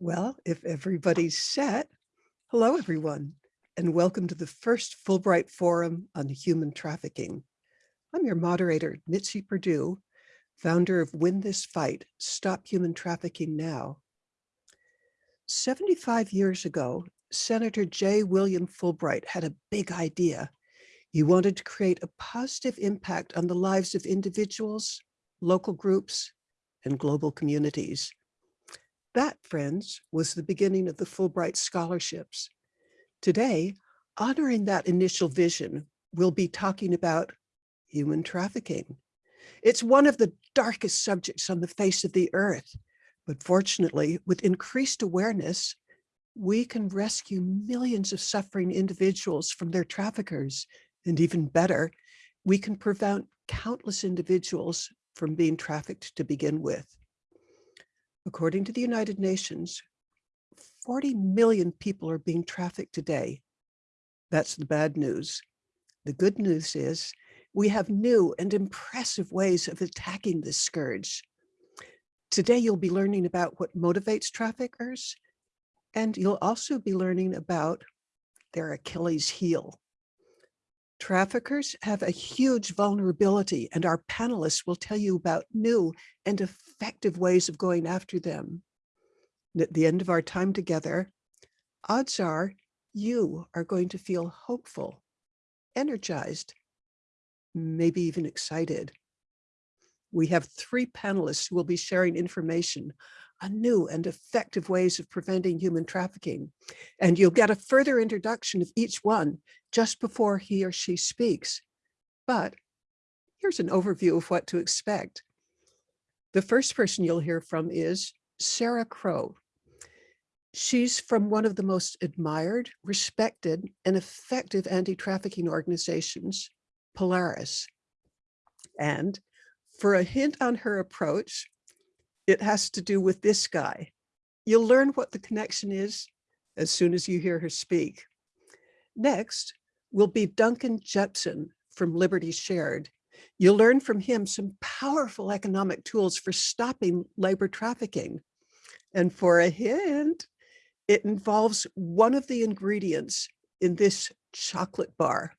Well, if everybody's set, hello everyone, and welcome to the first Fulbright Forum on Human Trafficking. I'm your moderator, Mitzi Perdue, founder of Win This Fight, Stop Human Trafficking Now. 75 years ago, Senator J. William Fulbright had a big idea. He wanted to create a positive impact on the lives of individuals, local groups, and global communities. That, friends, was the beginning of the Fulbright Scholarships. Today, honoring that initial vision, we'll be talking about human trafficking. It's one of the darkest subjects on the face of the earth, but fortunately, with increased awareness, we can rescue millions of suffering individuals from their traffickers, and even better, we can prevent countless individuals from being trafficked to begin with. According to the United Nations, 40 million people are being trafficked today. That's the bad news. The good news is we have new and impressive ways of attacking this scourge. Today, you'll be learning about what motivates traffickers, and you'll also be learning about their Achilles heel. Traffickers have a huge vulnerability and our panelists will tell you about new and effective ways of going after them. And at the end of our time together, odds are you are going to feel hopeful, energized, maybe even excited. We have three panelists who will be sharing information on new and effective ways of preventing human trafficking. And you'll get a further introduction of each one just before he or she speaks. But here's an overview of what to expect. The first person you'll hear from is Sarah Crow. She's from one of the most admired, respected, and effective anti-trafficking organizations, Polaris. And for a hint on her approach, it has to do with this guy. You'll learn what the connection is as soon as you hear her speak. Next will be Duncan Jepson from Liberty Shared. You'll learn from him some powerful economic tools for stopping labor trafficking. And for a hint, it involves one of the ingredients in this chocolate bar.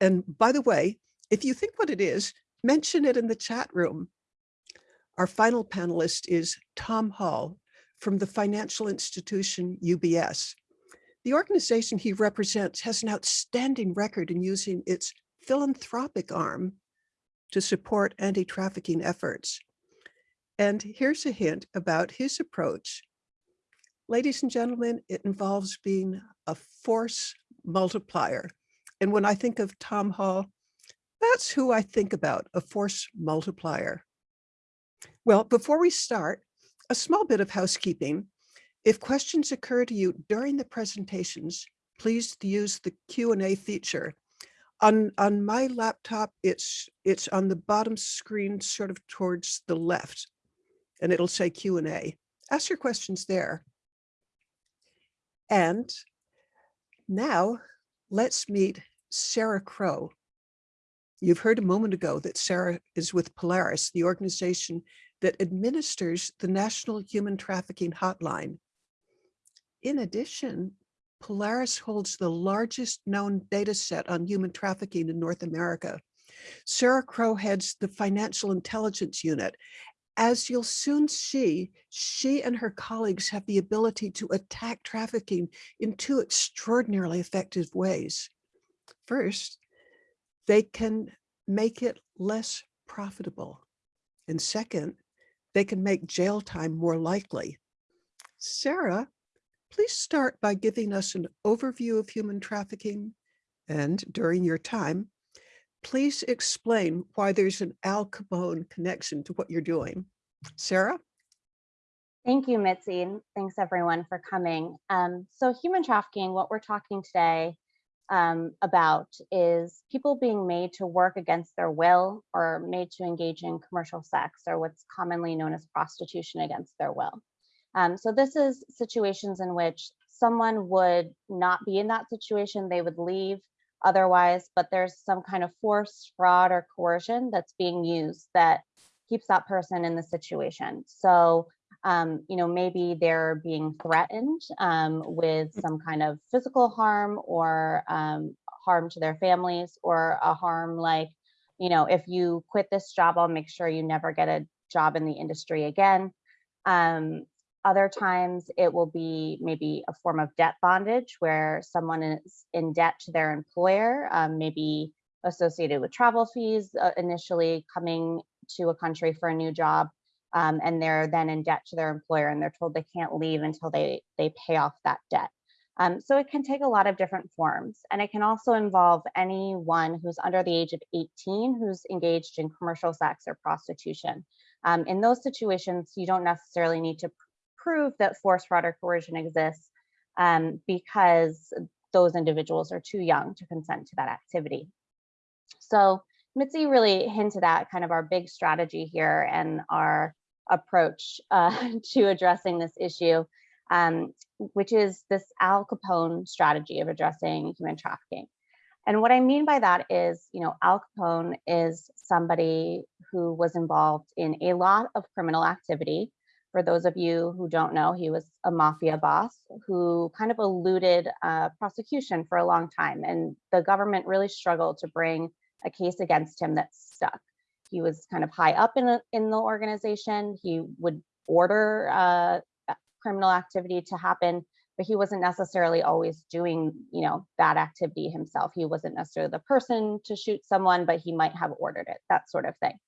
And by the way, if you think what it is, mention it in the chat room. Our final panelist is Tom Hall from the financial institution UBS. The organization he represents has an outstanding record in using its philanthropic arm to support anti-trafficking efforts. And here's a hint about his approach. Ladies and gentlemen, it involves being a force multiplier. And when I think of Tom Hall, that's who I think about, a force multiplier. Well, before we start, a small bit of housekeeping. If questions occur to you during the presentations, please use the Q&A feature. On, on my laptop, it's, it's on the bottom screen, sort of towards the left, and it'll say Q&A. Ask your questions there. And now let's meet Sarah Crow. You've heard a moment ago that Sarah is with Polaris, the organization that administers the National Human Trafficking Hotline. In addition, Polaris holds the largest known data set on human trafficking in North America. Sarah Crow heads the Financial Intelligence Unit. As you'll soon see, she and her colleagues have the ability to attack trafficking in two extraordinarily effective ways. First, they can make it less profitable. And second, they can make jail time more likely. Sarah, please start by giving us an overview of human trafficking and during your time, please explain why there's an Al Capone connection to what you're doing. Sarah? Thank you, Mitzi. and Thanks everyone for coming. Um, so human trafficking, what we're talking today um, about is people being made to work against their will or made to engage in commercial sex or what's commonly known as prostitution against their will. Um, so this is situations in which someone would not be in that situation, they would leave otherwise, but there's some kind of force, fraud, or coercion that's being used that keeps that person in the situation. So Um, you know, maybe they're being threatened um, with some kind of physical harm or um, harm to their families or a harm like, you know, if you quit this job, I'll make sure you never get a job in the industry again. Um, other times it will be maybe a form of debt bondage where someone is in debt to their employer, um, maybe associated with travel fees uh, initially coming to a country for a new job. Um, and they're then in debt to their employer and they're told they can't leave until they, they pay off that debt. Um, so it can take a lot of different forms and it can also involve anyone who's under the age of 18 who's engaged in commercial sex or prostitution. Um, in those situations, you don't necessarily need to prove that force, fraud, or coercion exists um, because those individuals are too young to consent to that activity. So Mitzi really hinted at kind of our big strategy here and our approach uh, to addressing this issue, um, which is this Al Capone strategy of addressing human trafficking. And what I mean by that is, you know, Al Capone is somebody who was involved in a lot of criminal activity. For those of you who don't know, he was a mafia boss who kind of eluded uh, prosecution for a long time. And the government really struggled to bring a case against him that stuck. He was kind of high up in, in the organization. He would order uh, criminal activity to happen, but he wasn't necessarily always doing, you know, that activity himself. He wasn't necessarily the person to shoot someone, but he might have ordered it, that sort of thing.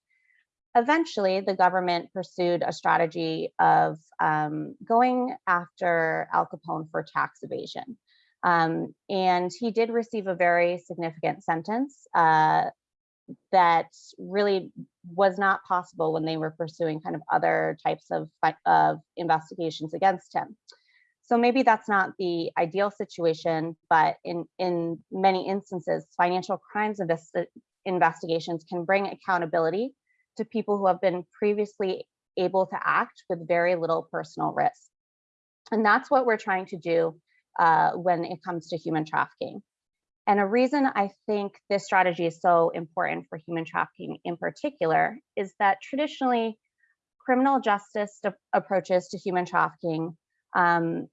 Eventually, the government pursued a strategy of um, going after Al Capone for tax evasion. Um, and he did receive a very significant sentence uh, that really was not possible when they were pursuing kind of other types of, of investigations against him. So maybe that's not the ideal situation, but in, in many instances, financial crimes investigations can bring accountability to people who have been previously able to act with very little personal risk. And that's what we're trying to do uh, when it comes to human trafficking. And a reason I think this strategy is so important for human trafficking in particular is that traditionally criminal justice approaches to human trafficking um,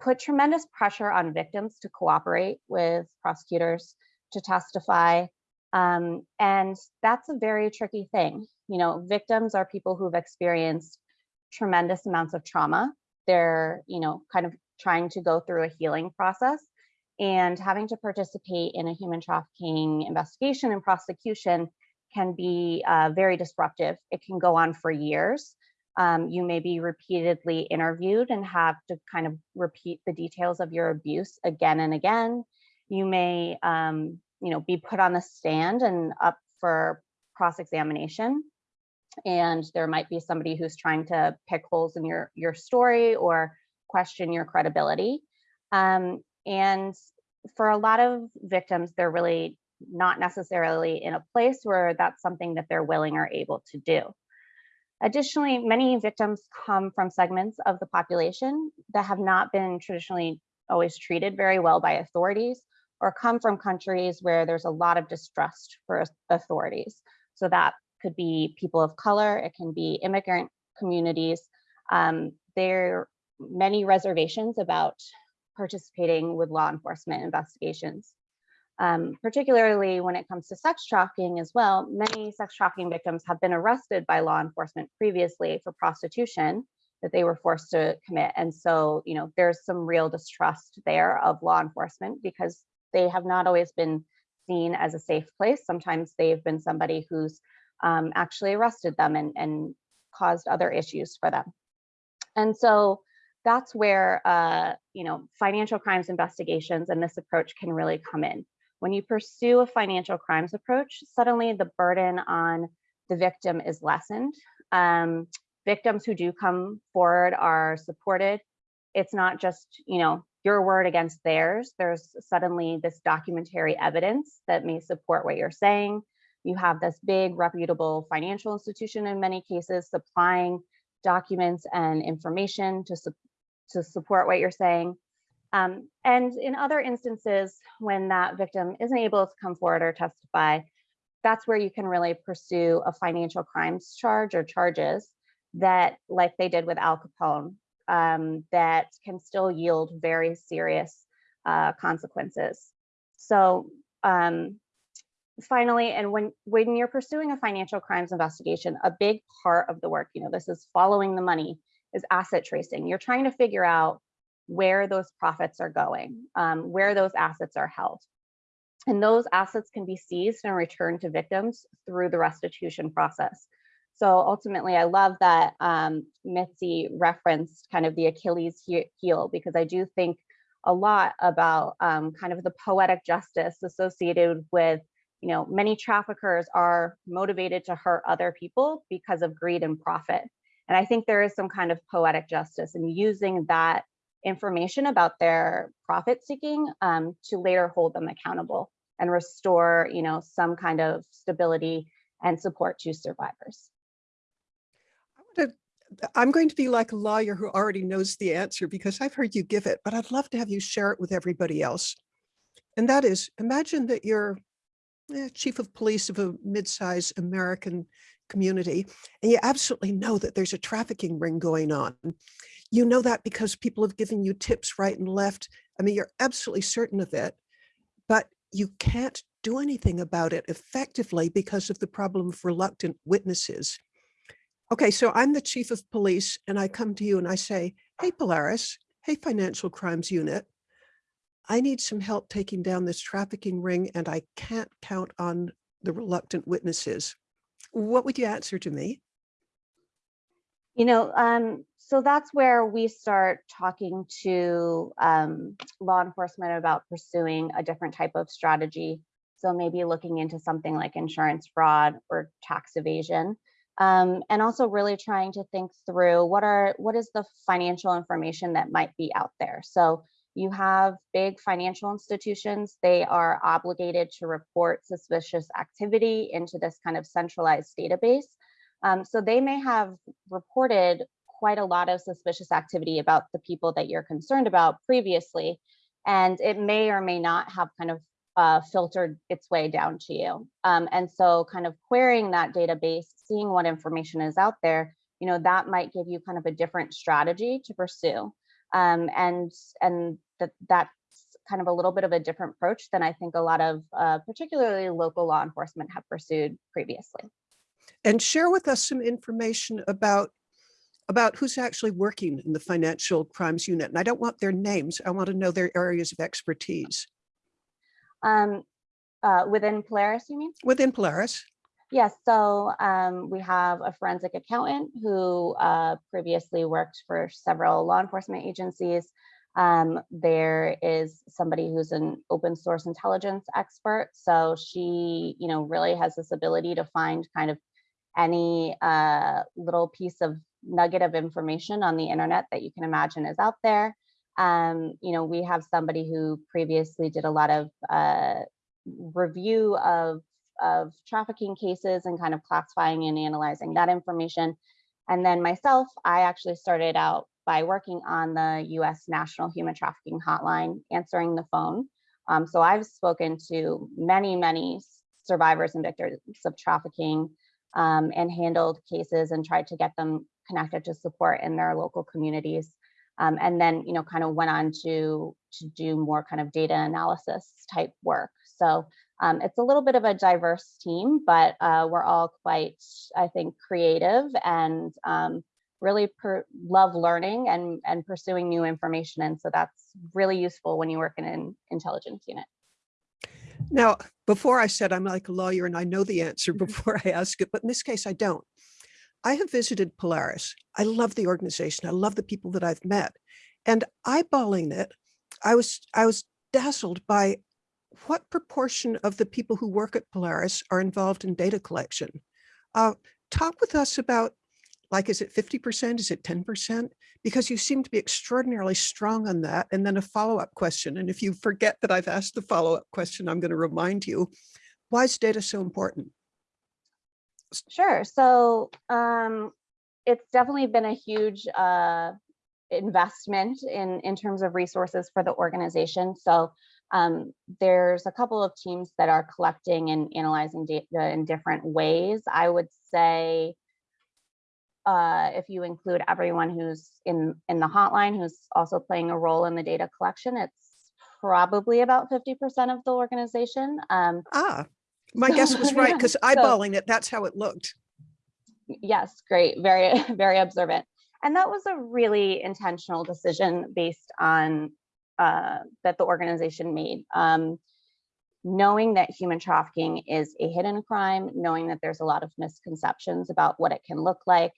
put tremendous pressure on victims to cooperate with prosecutors, to testify. Um, and that's a very tricky thing. You know, victims are people who've experienced tremendous amounts of trauma. They're, you know, kind of trying to go through a healing process and having to participate in a human trafficking investigation and prosecution can be uh, very disruptive. It can go on for years. Um, you may be repeatedly interviewed and have to kind of repeat the details of your abuse again and again. You may, um, you know, be put on the stand and up for cross-examination. And there might be somebody who's trying to pick holes in your, your story or question your credibility. Um, and for a lot of victims, they're really not necessarily in a place where that's something that they're willing or able to do. Additionally, many victims come from segments of the population that have not been traditionally always treated very well by authorities or come from countries where there's a lot of distrust for authorities. So that could be people of color, it can be immigrant communities. Um, there are many reservations about participating with law enforcement investigations. Um, particularly when it comes to sex trafficking as well, many sex trafficking victims have been arrested by law enforcement previously for prostitution that they were forced to commit. And so, you know, there's some real distrust there of law enforcement because they have not always been seen as a safe place. Sometimes they've been somebody who's um, actually arrested them and, and caused other issues for them. And so that's where uh, you know financial crimes investigations and this approach can really come in. When you pursue a financial crimes approach, suddenly the burden on the victim is lessened. Um, victims who do come forward are supported. It's not just you know your word against theirs. There's suddenly this documentary evidence that may support what you're saying. You have this big reputable financial institution in many cases supplying documents and information to, to support what you're saying. Um, and in other instances, when that victim isn't able to come forward or testify, that's where you can really pursue a financial crimes charge or charges that, like they did with Al Capone, um, that can still yield very serious uh, consequences. So um, finally, and when, when you're pursuing a financial crimes investigation, a big part of the work, you know, this is following the money, is asset tracing. You're trying to figure out where those profits are going, um, where those assets are held. And those assets can be seized and returned to victims through the restitution process. So ultimately, I love that um, Mitzi referenced kind of the Achilles heel because I do think a lot about um, kind of the poetic justice associated with, you know, many traffickers are motivated to hurt other people because of greed and profit. And I think there is some kind of poetic justice in using that information about their profit seeking um, to later hold them accountable and restore, you know, some kind of stability and support to survivors. I'm going to be like a lawyer who already knows the answer because I've heard you give it, but I'd love to have you share it with everybody else. And that is, imagine that you're eh, chief of police of a mid-sized American community, and you absolutely know that there's a trafficking ring going on. You know that because people have given you tips right and left. I mean, you're absolutely certain of it, but you can't do anything about it effectively because of the problem of reluctant witnesses. Okay, so I'm the chief of police and I come to you and I say, hey, Polaris, hey, financial crimes unit, I need some help taking down this trafficking ring and I can't count on the reluctant witnesses. What would you answer to me? You know, um, so that's where we start talking to um, law enforcement about pursuing a different type of strategy. So maybe looking into something like insurance fraud or tax evasion um, and also really trying to think through what are what is the financial information that might be out there. So you have big financial institutions, they are obligated to report suspicious activity into this kind of centralized database. Um, so they may have reported quite a lot of suspicious activity about the people that you're concerned about previously, and it may or may not have kind of uh, filtered its way down to you. Um, and so kind of querying that database, seeing what information is out there, you know, that might give you kind of a different strategy to pursue. Um, and and that that's kind of a little bit of a different approach than I think a lot of uh, particularly local law enforcement have pursued previously. And share with us some information about about who's actually working in the financial crimes unit. And I don't want their names. I want to know their areas of expertise. Um, uh, within Polaris, you mean? Within Polaris. Yes, so um, we have a forensic accountant who uh, previously worked for several law enforcement agencies. Um, there is somebody who's an open source intelligence expert. So she, you know, really has this ability to find kind of any uh, little piece of nugget of information on the internet that you can imagine is out there. Um, you know, we have somebody who previously did a lot of uh, review of, of trafficking cases and kind of classifying and analyzing that information. And then myself, I actually started out by working on the US National Human Trafficking Hotline, answering the phone. Um, so I've spoken to many, many survivors and victims of trafficking um, and handled cases and tried to get them connected to support in their local communities. Um, and then, you know, kind of went on to, to do more kind of data analysis type work. So um, it's a little bit of a diverse team, but uh, we're all quite, I think, creative and um, really love learning and, and pursuing new information. And so that's really useful when you work in an intelligence unit. Now, before I said I'm like a lawyer and I know the answer before I ask it, but in this case, I don't. I have visited Polaris. I love the organization. I love the people that I've met. And eyeballing it, I was I was dazzled by what proportion of the people who work at Polaris are involved in data collection. Uh, talk with us about, like, is it 50%? Is it 10%? Because you seem to be extraordinarily strong on that. And then a follow-up question. And if you forget that I've asked the follow-up question, I'm going to remind you, why is data so important? Sure. So um, it's definitely been a huge uh, investment in, in terms of resources for the organization. So um, there's a couple of teams that are collecting and analyzing data in different ways. I would say uh, if you include everyone who's in, in the hotline, who's also playing a role in the data collection, it's probably about 50% of the organization. Um, Ah, my guess was right Yeah, because so- eyeballing it, that's how it looked. yes, great, very, very observant. And that was a really intentional decision based on uh, that the organization made. Um, knowing that human trafficking is a hidden crime, knowing that there's a lot of misconceptions about what it can look like.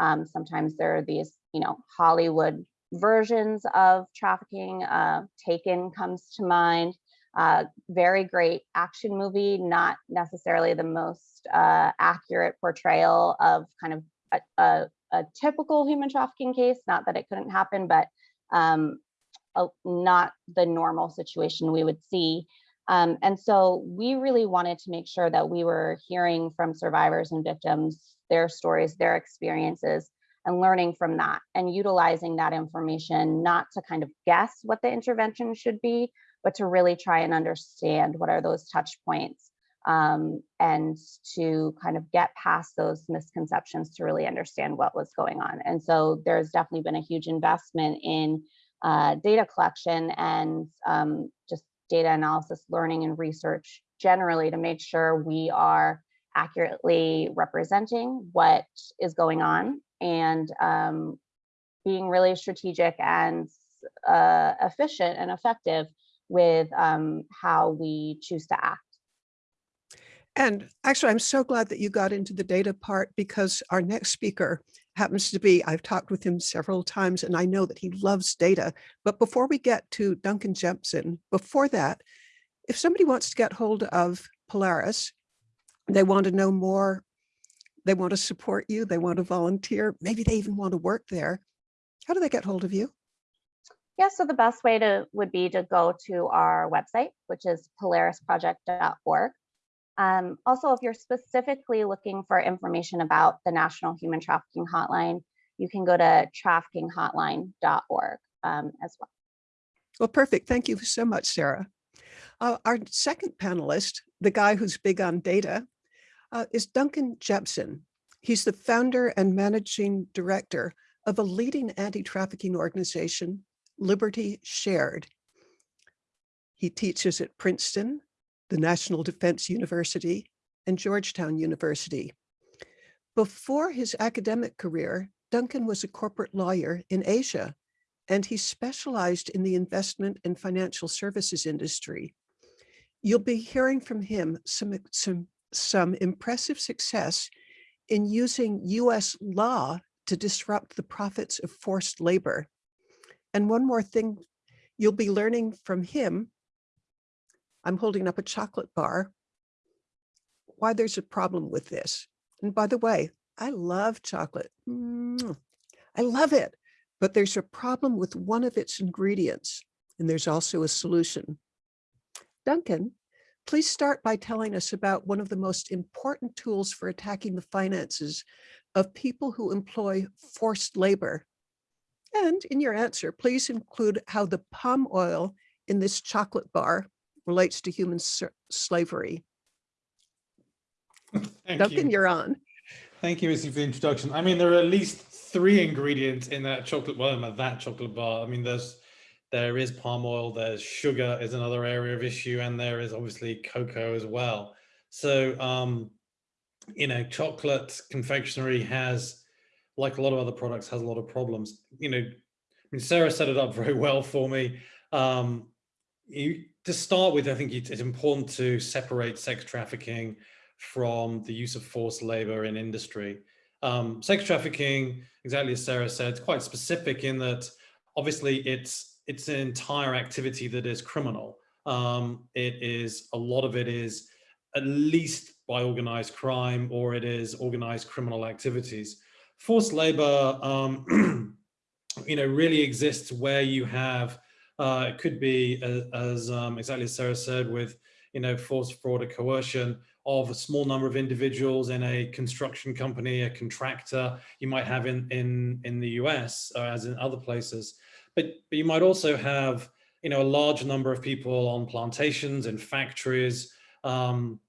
Um, sometimes there are these, you know, Hollywood versions of trafficking. Uh, Taken comes to mind. Uh, very great action movie, not necessarily the most uh, accurate portrayal of kind of a, a, a typical human trafficking case. Not that it couldn't happen, but um, a, not the normal situation we would see. Um, and so we really wanted to make sure that we were hearing from survivors and victims, their stories, their experiences, and learning from that and utilizing that information, not to kind of guess what the intervention should be, but to really try and understand what are those touch points um, and to kind of get past those misconceptions to really understand what was going on. And so there's definitely been a huge investment in uh, data collection and um, just data analysis, learning and research generally to make sure we are accurately representing what is going on and um, being really strategic and uh, efficient and effective with um, how we choose to act. And actually, I'm so glad that you got into the data part because our next speaker happens to be, I've talked with him several times and I know that he loves data. But before we get to Duncan Jepson, before that, if somebody wants to get hold of Polaris, they want to know more, they want to support you, they want to volunteer, maybe they even want to work there. How do they get hold of you? Yeah, so the best way to would be to go to our website, which is polarisproject.org. Um, also, if you're specifically looking for information about the National Human Trafficking Hotline, you can go to traffickinghotline.org um, as well. Well, perfect. Thank you so much, Sarah. Uh, our second panelist, the guy who's big on data, uh, is Duncan Jepson. He's the founder and managing director of a leading anti-trafficking organization, Liberty Shared. He teaches at Princeton, the National Defense University, and Georgetown University. Before his academic career, Duncan was a corporate lawyer in Asia, and he specialized in the investment and financial services industry. You'll be hearing from him some, some, some impressive success in using US law to disrupt the profits of forced labor. And one more thing you'll be learning from him, I'm holding up a chocolate bar, why there's a problem with this. And by the way, I love chocolate. Mm, I love it, but there's a problem with one of its ingredients, and there's also a solution. Duncan, please start by telling us about one of the most important tools for attacking the finances of people who employ forced labor. And in your answer, please include how the palm oil in this chocolate bar relates to human slavery. Thank Duncan, you. you're on. Thank you, Missy, for the introduction. I mean, there are at least three ingredients in that chocolate, well, in that chocolate bar. I mean, there's there is palm oil, there's sugar is another area of issue, and there is obviously cocoa as well. So, um, you know, chocolate confectionery has, like a lot of other products, has a lot of problems. You know, I mean, Sarah set it up very well for me. Um, you, to start with, I think it's important to separate sex trafficking from the use of forced labor in industry. Um, sex trafficking, exactly as Sarah said, it's quite specific in that obviously it's it's an entire activity that is criminal. Um, it is, a lot of it is at least by organized crime or it is organized criminal activities. Forced labor, um, you know, really exists where you have, uh, it could be as, as um, exactly as Sarah said with, you know, forced fraud or coercion of a small number of individuals in a construction company, a contractor you might have in, in, in the US or as in other places. But, but you might also have, you know, a large number of people on plantations and factories, um,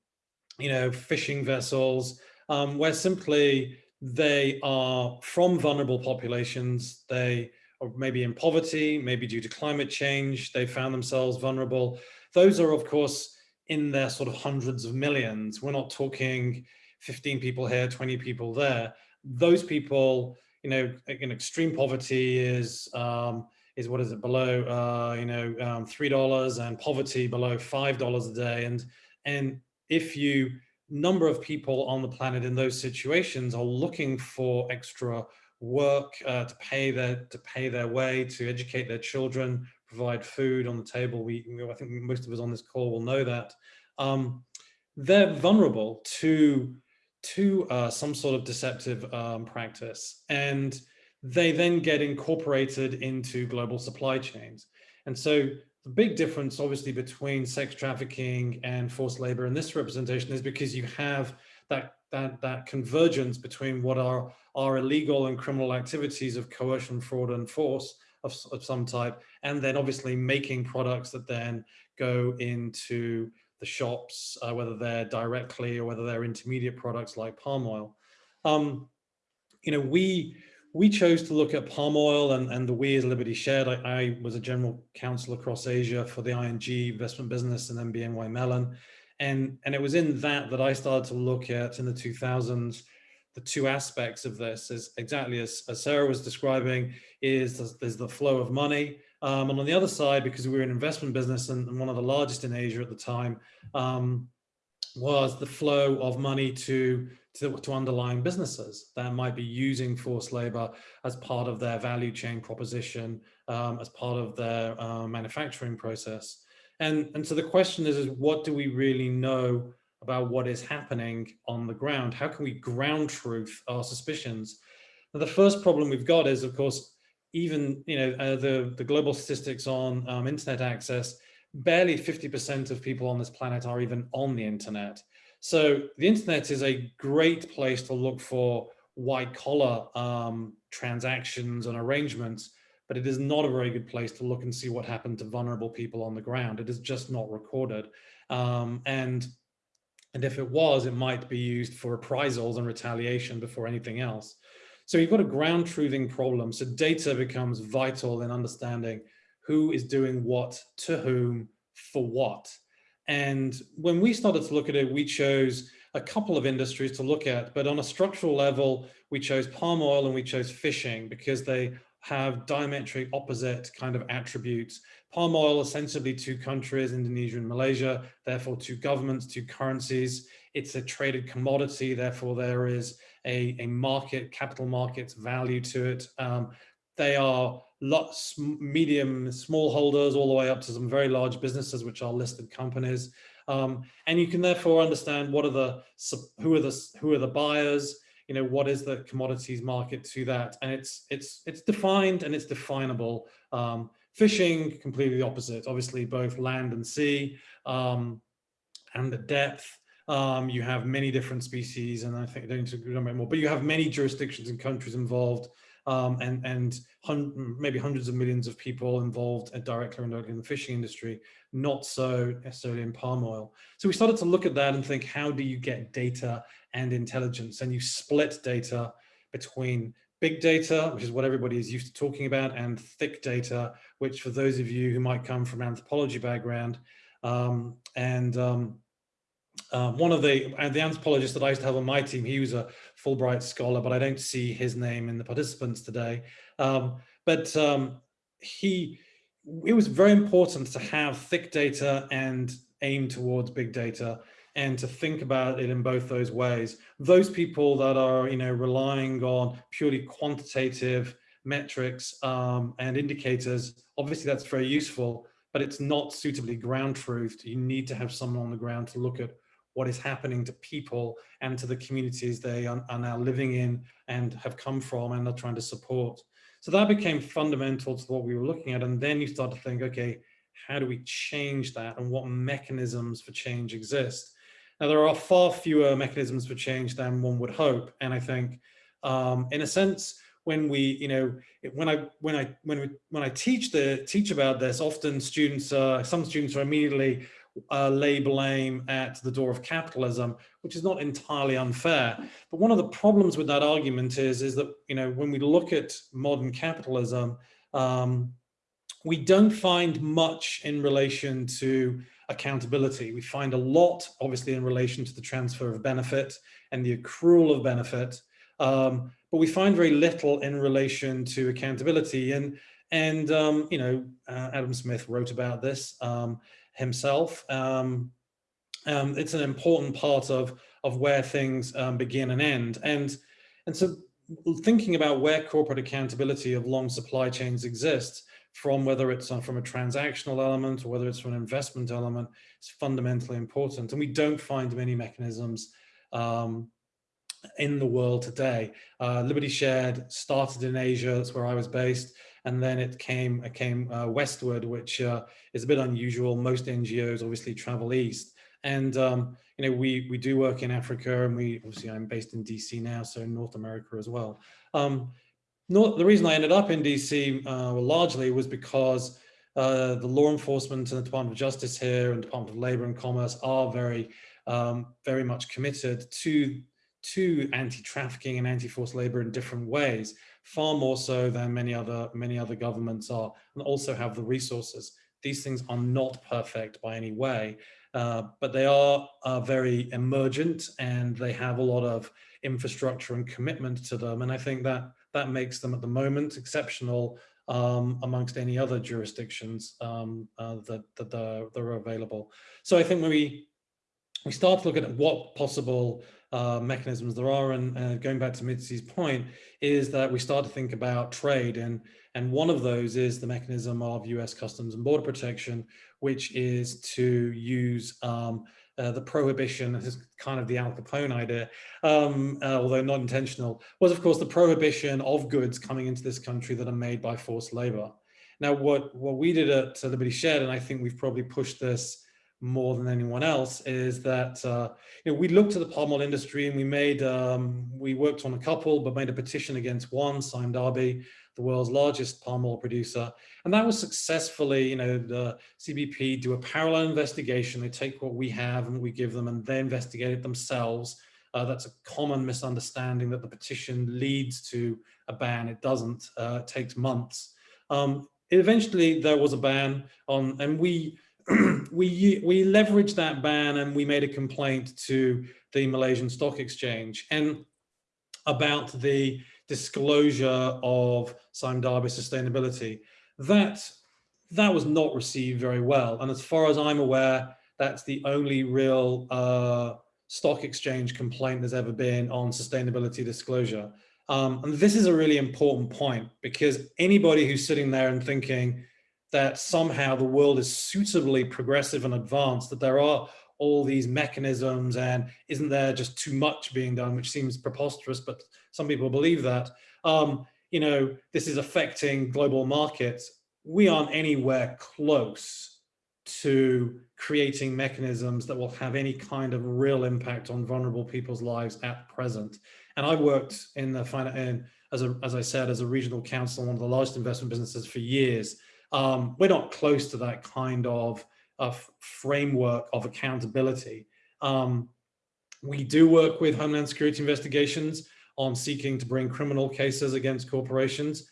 you know, fishing vessels, um, where simply they are from vulnerable populations. They are maybe in poverty, maybe due to climate change, they found themselves vulnerable. Those are, of course, in their sort of hundreds of millions. We're not talking 15 people here, 20 people there. Those people, you know, in extreme poverty is, um, is what is it below, uh, you know, um, $3 and poverty below $5 a day. And, and if you number of people on the planet in those situations are looking for extra work uh, to pay their to pay their way to educate their children provide food on the table. We i think most of us on this call will know that. Um, they're vulnerable to to uh, some sort of deceptive um, practice and they then get incorporated into global supply chains. And so the big difference, obviously, between sex trafficking and forced labor in this representation is because you have that that that convergence between what are are illegal and criminal activities of coercion, fraud, and force of, of some type, and then obviously making products that then go into the shops, uh, whether they're directly or whether they're intermediate products like palm oil. Um, you know, we we chose to look at palm oil and, and the we as Liberty Shared. I, I, was a general counsel across Asia for the ING investment business and then BNY Mellon. And, and it was in that that I started to look at in the 2000s, the two aspects of this is exactly as, as Sarah was describing is there's the flow of money. Um, and on the other side, because we were an investment business and, and one of the largest in Asia at the time, um, was the flow of money to to, to underlying businesses that might be using forced labor as part of their value chain proposition, um, as part of their uh, manufacturing process. And, and so the question is, is what do we really know about what is happening on the ground? How can we ground truth our suspicions? Now, the first problem we've got is, of course, even you know uh, the, the global statistics on um, internet access, barely 50% of people on this planet are even on the internet. So the internet is a great place to look for white collar um, transactions and arrangements, but it is not a very good place to look and see what happened to vulnerable people on the ground. It is just not recorded. Um, and, and if it was, it might be used for reprisals and retaliation before anything else. So you've got a ground truthing problem. So data becomes vital in understanding who is doing what to whom for what. And when we started to look at it, we chose a couple of industries to look at, but on a structural level, we chose palm oil and we chose fishing because they have diametric opposite kind of attributes. Palm oil ostensibly two countries, Indonesia and Malaysia, therefore two governments, two currencies. It's a traded commodity, therefore there is a, a market, capital markets value to it. Um, they are lots, medium, small holders, all the way up to some very large businesses, which are listed companies. Um, and you can therefore understand what are the, who are the, who are the buyers, you know, what is the commodities market to that? And it's, it's, it's defined and it's definable. Um, fishing, completely the opposite, obviously both land and sea um, and the depth. Um, you have many different species, and I think I don't need to go more, but you have many jurisdictions and countries involved um, and, and hun maybe hundreds of millions of people involved directly or indirectly in the fishing industry, not so necessarily in palm oil. So we started to look at that and think, how do you get data and intelligence? And you split data between big data, which is what everybody is used to talking about, and thick data, which for those of you who might come from anthropology background, um, and um, uh, one of the uh, the anthropologists that I used to have on my team, he was a Fulbright scholar, but I don't see his name in the participants today. Um, but um, he, it was very important to have thick data and aim towards big data and to think about it in both those ways. Those people that are, you know, relying on purely quantitative metrics um, and indicators, obviously that's very useful, but it's not suitably ground truthed. You need to have someone on the ground to look at what is happening to people and to the communities they are, are now living in and have come from and are trying to support. So that became fundamental to what we were looking at. And then you start to think, okay, how do we change that and what mechanisms for change exist? Now, there are far fewer mechanisms for change than one would hope. And I think, um, in a sense, when we, you know, when I when I when we when I teach the teach about this, often students, uh, some students are immediately uh, lay blame at the door of capitalism, which is not entirely unfair. But one of the problems with that argument is, is that, you know, when we look at modern capitalism, um, we don't find much in relation to accountability. We find a lot, obviously, in relation to the transfer of benefit and the accrual of benefit, um, but we find very little in relation to accountability. And, and um, you know, uh, Adam Smith wrote about this um, himself. Um, um, it's an important part of, of where things um, begin and end. And, and so thinking about where corporate accountability of long supply chains exists, from whether it's uh, from a transactional element or whether it's from an investment element, is fundamentally important. And we don't find many mechanisms um, in the world today. Uh, Liberty Shared started in Asia, that's where I was based, and then it came, it came uh, westward, which uh, is a bit unusual. Most NGOs obviously travel east. And, um, you know, we, we do work in Africa and we, obviously I'm based in DC now, so North America as well. Um, the reason I ended up in DC uh, largely was because uh, the law enforcement and the Department of Justice here and Department of Labor and Commerce are very, um, very much committed to to anti-trafficking and anti-forced labor in different ways, far more so than many other many other governments are, and also have the resources. These things are not perfect by any way, uh, but they are, are very emergent and they have a lot of infrastructure and commitment to them. And I think that that makes them at the moment exceptional um, amongst any other jurisdictions um, uh, that, that, are, that are available. So I think when we, we start to look at what possible uh, mechanisms there are. And uh, going back to Mitzi's point is that we start to think about trade and, and one of those is the mechanism of US Customs and Border Protection, which is to use um, uh, the prohibition, this is kind of the Al Capone idea, um, uh, although not intentional, was of course the prohibition of goods coming into this country that are made by forced labor. Now, what, what we did at Liberty Shared, and I think we've probably pushed this more than anyone else is that uh, you know we looked at the palm oil industry and we made um, we worked on a couple but made a petition against one Sime Darby the world's largest palm oil producer. And that was successfully you know the CBP do a parallel investigation. They take what we have and we give them and they investigate it themselves. Uh, that's a common misunderstanding that the petition leads to a ban. It doesn't uh, it takes months. Um, eventually there was a ban on and we we we leveraged that ban and we made a complaint to the Malaysian Stock Exchange and about the disclosure of Sime Darby sustainability. That that was not received very well, and as far as I'm aware, that's the only real uh, stock exchange complaint there's ever been on sustainability disclosure. Um, and this is a really important point because anybody who's sitting there and thinking, that somehow the world is suitably progressive and advanced, that there are all these mechanisms and isn't there just too much being done, which seems preposterous, but some people believe that. Um, you know, this is affecting global markets. We aren't anywhere close to creating mechanisms that will have any kind of real impact on vulnerable people's lives at present. And I worked in the in, as as I said, as a regional counsel, one of the largest investment businesses for years. Um, we're not close to that kind of, of framework of accountability. Um, we do work with Homeland Security investigations on seeking to bring criminal cases against corporations.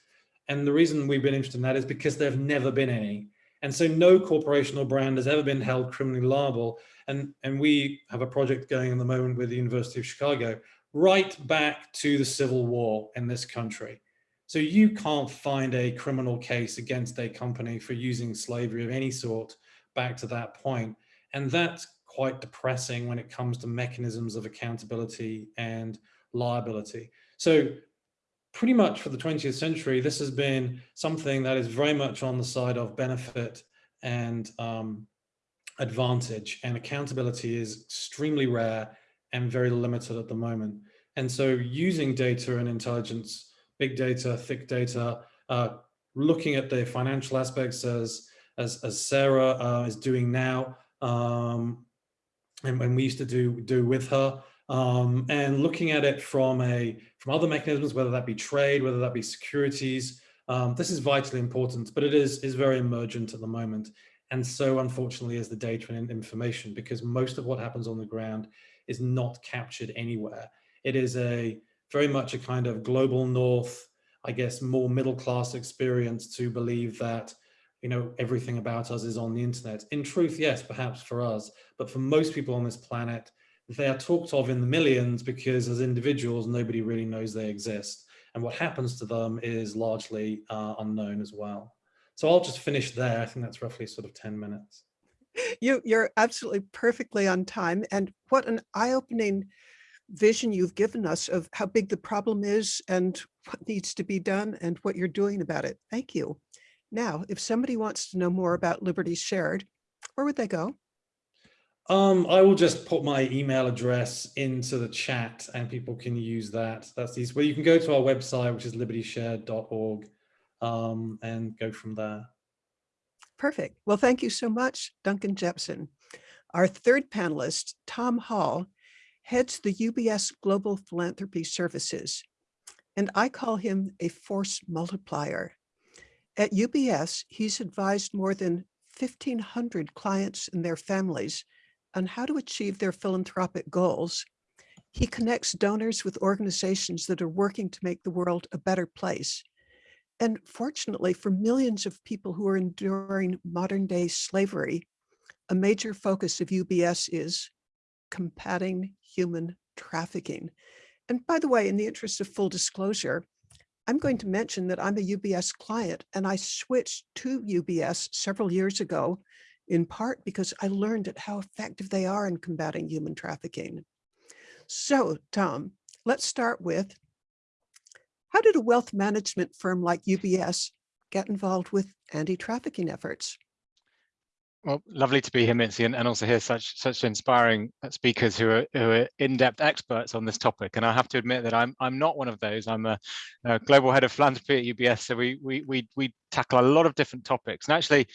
And the reason we've been interested in that is because there have never been any. And so no corporation or brand has ever been held criminally liable. And, and we have a project going in the moment with the University of Chicago, right back to the Civil War in this country. So you can't find a criminal case against a company for using slavery of any sort back to that point. And that's quite depressing when it comes to mechanisms of accountability and liability. So pretty much for the 20th century, this has been something that is very much on the side of benefit and um, advantage and accountability is extremely rare and very limited at the moment. And so using data and intelligence big data, thick data, uh, looking at the financial aspects as, as, as Sarah uh, is doing now, um, and, and we used to do, do with her, um, and looking at it from a from other mechanisms, whether that be trade, whether that be securities. Um, this is vitally important, but it is is very emergent at the moment. And so unfortunately is the data and information because most of what happens on the ground is not captured anywhere. It is a very much a kind of global north, I guess, more middle class experience to believe that you know, everything about us is on the internet. In truth, yes, perhaps for us, but for most people on this planet, they are talked of in the millions because as individuals, nobody really knows they exist. And what happens to them is largely uh, unknown as well. So I'll just finish there. I think that's roughly sort of 10 minutes. You, you're absolutely perfectly on time. And what an eye-opening vision you've given us of how big the problem is and what needs to be done and what you're doing about it. Thank you. Now, if somebody wants to know more about Liberty Shared, where would they go? Um, I will just put my email address into the chat and people can use that. That's easy. Well, you can go to our website, which is libertyshared.org um, and go from there. Perfect. Well, thank you so much, Duncan Jepson. Our third panelist, Tom Hall, heads the UBS Global Philanthropy Services, and I call him a force multiplier. At UBS, he's advised more than 1,500 clients and their families on how to achieve their philanthropic goals. He connects donors with organizations that are working to make the world a better place. And fortunately, for millions of people who are enduring modern day slavery, a major focus of UBS is combating human trafficking. And by the way, in the interest of full disclosure, I'm going to mention that I'm a UBS client and I switched to UBS several years ago, in part because I learned at how effective they are in combating human trafficking. So Tom, let's start with, how did a wealth management firm like UBS get involved with anti-trafficking efforts? Well, lovely to be here, Mitzi, and, and also hear such such inspiring speakers who are who are in-depth experts on this topic. And I have to admit that I'm I'm not one of those. I'm a, a global head of philanthropy at UBS, so we we we we tackle a lot of different topics. And actually,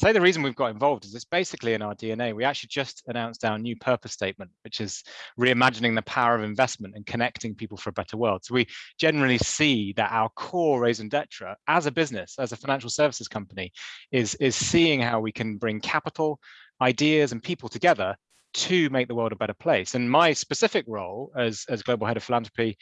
say the reason we've got involved is it's basically in our DNA. We actually just announced our new purpose statement, which is reimagining the power of investment and connecting people for a better world. So we generally see that our core raison d'etre as a business, as a financial services company, is, is seeing how we can bring capital, ideas and people together to make the world a better place. And my specific role as, as global head of philanthropy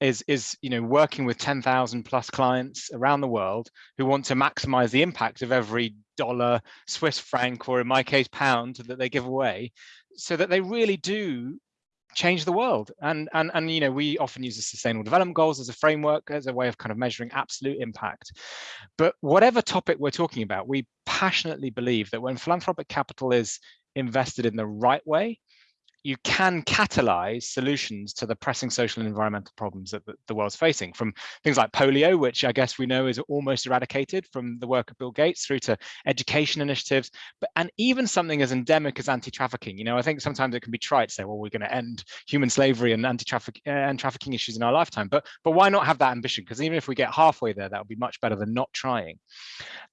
is is you know working with 10,000 plus clients around the world who want to maximize the impact of every dollar Swiss franc or in my case pound that they give away so that they really do change the world. And and and you know we often use the sustainable development goals as a framework as a way of kind of measuring absolute impact. But whatever topic we're talking about we passionately believe that when philanthropic capital is invested in the right way you can catalyze solutions to the pressing social and environmental problems that the world's facing from things like polio, which I guess we know is almost eradicated from the work of Bill Gates through to education initiatives, but and even something as endemic as anti-trafficking. You know, I think sometimes it can be trite to say, well, we're going to end human slavery and anti-traffic uh, and trafficking issues in our lifetime, but but why not have that ambition? Because even if we get halfway there, that would be much better than not trying.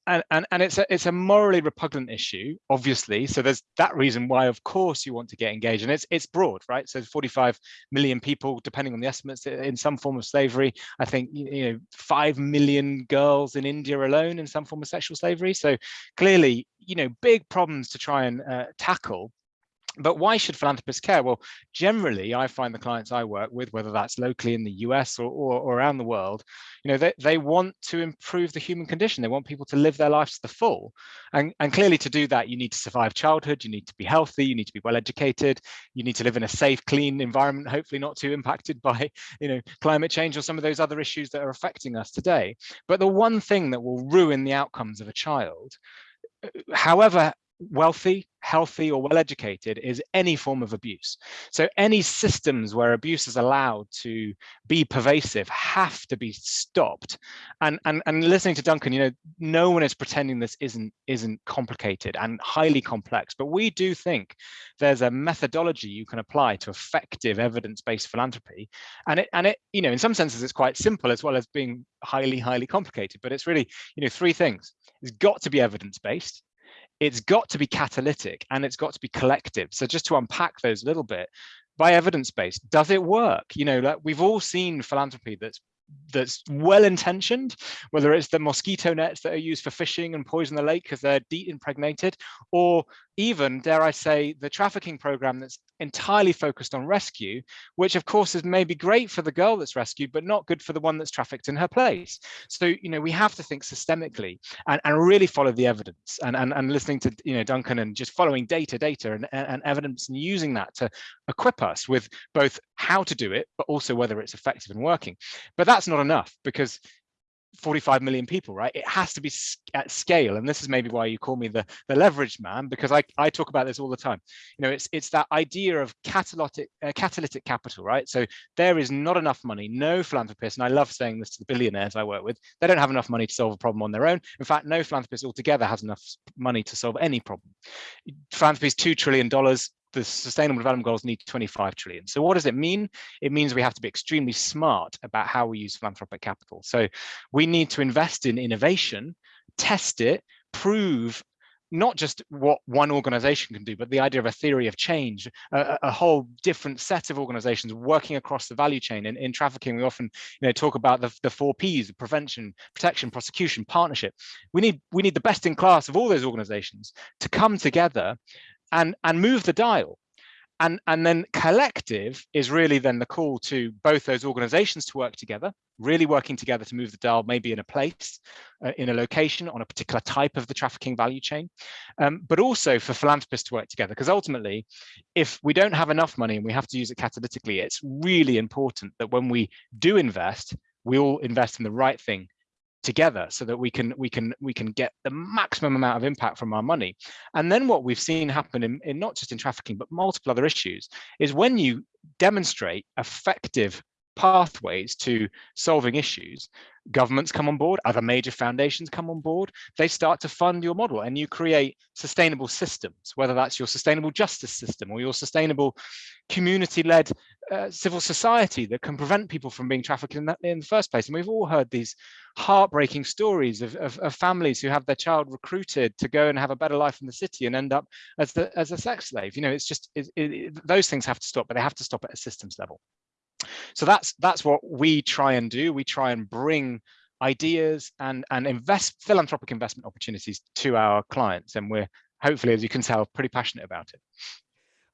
And and and it's a it's a morally repugnant issue, obviously. So there's that reason why, of course, you want to get engaged, and it's it's it's broad, right? So 45 million people, depending on the estimates, in some form of slavery. I think you know five million girls in India alone in some form of sexual slavery. So clearly, you know, big problems to try and uh, tackle but why should philanthropists care? Well, generally, I find the clients I work with, whether that's locally in the US or, or, or, around the world, you know, they, they want to improve the human condition. They want people to live their lives to the full. And, and clearly to do that, you need to survive childhood, you need to be healthy, you need to be well educated, you need to live in a safe, clean environment, hopefully not too impacted by, you know, climate change or some of those other issues that are affecting us today. But the one thing that will ruin the outcomes of a child uh, however wealthy, healthy, or well-educated is any form of abuse. So any systems where abuse is allowed to be pervasive have to be stopped. And, and, and listening to Duncan, you know, no one is pretending this isn't, isn't complicated and highly complex, but we do think there's a methodology you can apply to effective evidence-based philanthropy. And it, and it, you know, in some senses, it's quite simple as well as being highly, highly complicated, but it's really, you know, three things. It's got to be evidence-based it's got to be catalytic and it's got to be collective. So just to unpack those a little bit, by evidence based, does it work? You know, like we've all seen philanthropy that's that's well intentioned, whether it's the mosquito nets that are used for fishing and poison the lake because they're deep impregnated, or even, dare I say, the trafficking program that's entirely focused on rescue, which of course is maybe great for the girl that's rescued, but not good for the one that's trafficked in her place. So, you know, we have to think systemically and, and really follow the evidence and, and, and listening to, you know, Duncan and just following data, data and, and evidence and using that to equip us with both how to do it, but also whether it's effective and working. But that's not enough because 45 million people, right? It has to be at scale. And this is maybe why you call me the, the leverage man, because I, I talk about this all the time. You know, it's it's that idea of catalytic, uh, catalytic capital, right? So there is not enough money, no philanthropists, and I love saying this to the billionaires I work with, they don't have enough money to solve a problem on their own. In fact, no philanthropist altogether has enough money to solve any problem. Philanthropy is $2 trillion the sustainable development goals need 25 trillion. So what does it mean? It means we have to be extremely smart about how we use philanthropic capital. So we need to invest in innovation, test it, prove not just what one organization can do, but the idea of a theory of change, a, a whole different set of organizations working across the value chain. In, in trafficking, we often you know, talk about the, the four Ps, prevention, protection, prosecution, partnership. We need, we need the best in class of all those organizations to come together and, and move the dial. And, and then collective is really then the call to both those organizations to work together, really working together to move the dial, maybe in a place, uh, in a location, on a particular type of the trafficking value chain, um, but also for philanthropists to work together. Because ultimately, if we don't have enough money and we have to use it catalytically, it's really important that when we do invest, we all invest in the right thing together so that we can we can we can get the maximum amount of impact from our money. And then what we've seen happen in, in not just in trafficking but multiple other issues is when you demonstrate effective pathways to solving issues governments come on board other major foundations come on board they start to fund your model and you create sustainable systems whether that's your sustainable justice system or your sustainable community-led uh, civil society that can prevent people from being trafficked in, that, in the first place. And we've all heard these heartbreaking stories of, of, of, families who have their child recruited to go and have a better life in the city and end up as the as a sex slave. You know it's just it, it, those things have to stop but they have to stop at a systems level so that's that's what we try and do. We try and bring ideas and and invest philanthropic investment opportunities to our clients, and we're hopefully, as you can tell, pretty passionate about it.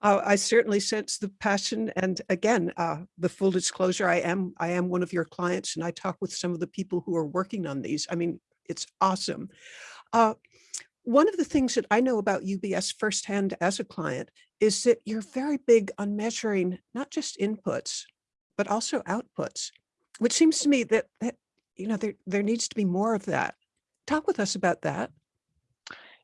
Uh, I certainly sense the passion, and again, uh, the full disclosure: I am I am one of your clients, and I talk with some of the people who are working on these. I mean, it's awesome. Uh, one of the things that I know about UBS firsthand as a client is that you're very big on measuring not just inputs, but also outputs, which seems to me that, that you know, there, there needs to be more of that. Talk with us about that.